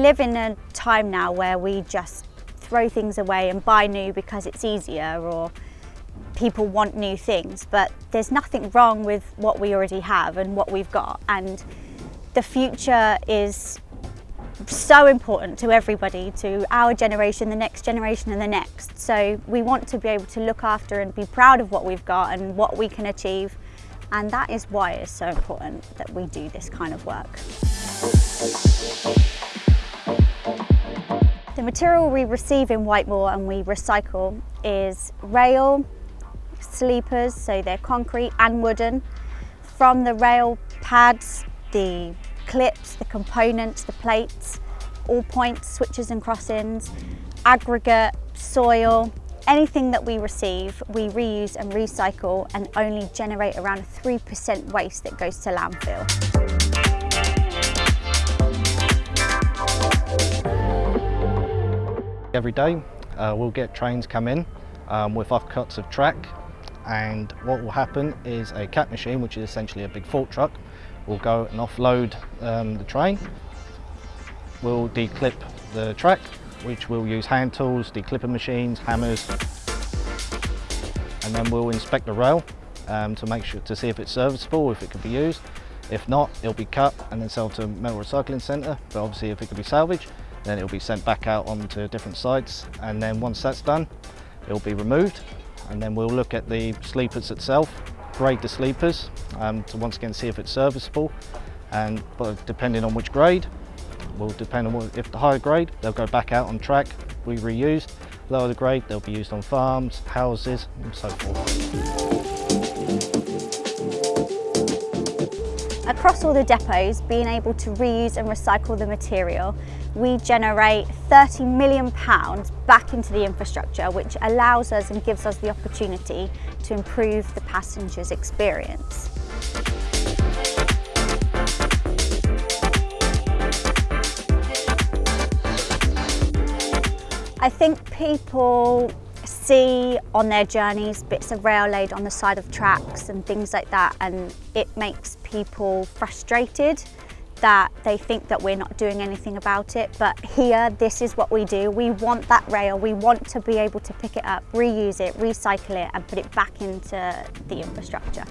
Live in a time now where we just throw things away and buy new because it's easier or people want new things, but there's nothing wrong with what we already have and what we've got. And the future is so important to everybody, to our generation, the next generation and the next. So we want to be able to look after and be proud of what we've got and what we can achieve. And that is why it's so important that we do this kind of work. Material we receive in Whitemoor and we recycle is rail, sleepers, so they're concrete and wooden. From the rail pads, the clips, the components, the plates, all points, switches and crossings, aggregate, soil, anything that we receive, we reuse and recycle and only generate around 3% waste that goes to landfill. Every day uh, we'll get trains come in um, with offcuts of track and what will happen is a cat machine, which is essentially a big fork truck, will go and offload um, the train. We'll declip the track, which we'll use hand tools, declipper machines, hammers, and then we'll inspect the rail um, to make sure to see if it's serviceable, if it could be used. If not, it'll be cut and then sold to a metal recycling centre, but obviously if it could be salvaged, then it'll be sent back out onto different sites, and then once that's done, it'll be removed, and then we'll look at the sleepers itself, grade the sleepers um, to once again see if it's serviceable and depending on which grade will depend on what, if the higher grade they'll go back out on track be reused. Lower the grade they'll be used on farms houses and so forth Across all the depots, being able to reuse and recycle the material, we generate 30 million pounds back into the infrastructure, which allows us and gives us the opportunity to improve the passenger's experience. I think people see on their journeys bits of rail laid on the side of tracks and things like that and it makes people frustrated that they think that we're not doing anything about it. But here this is what we do. We want that rail. We want to be able to pick it up reuse it recycle it and put it back into the infrastructure